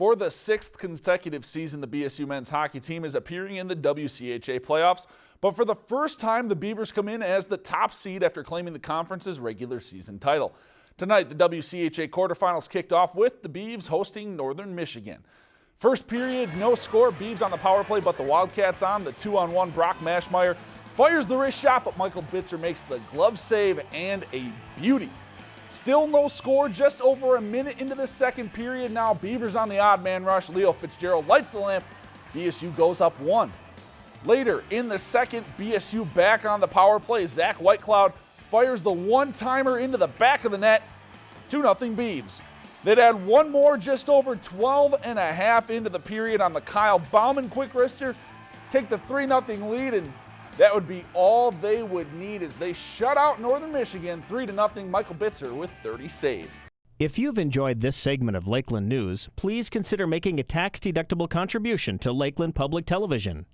For the sixth consecutive season, the BSU men's hockey team is appearing in the WCHA playoffs. But for the first time, the Beavers come in as the top seed after claiming the conference's regular season title. Tonight, the WCHA quarterfinals kicked off with the Beavs hosting Northern Michigan. First period, no score. Beavs on the power play, but the Wildcats on. The two-on-one, Brock Mashmeyer fires the wrist shot, but Michael Bitzer makes the glove save and a beauty. Still no score, just over a minute into the second period. Now Beavers on the odd man rush. Leo Fitzgerald lights the lamp. BSU goes up one. Later in the second, BSU back on the power play. Zach Whitecloud fires the one-timer into the back of the net. 2-0 Beavs. They'd add one more just over 12 and a half into the period on the Kyle Bauman quick wrister. Take the 3-0 lead and that would be all they would need as they shut out Northern Michigan 3 to nothing. Michael Bitzer with 30 saves. If you've enjoyed this segment of Lakeland News, please consider making a tax-deductible contribution to Lakeland Public Television.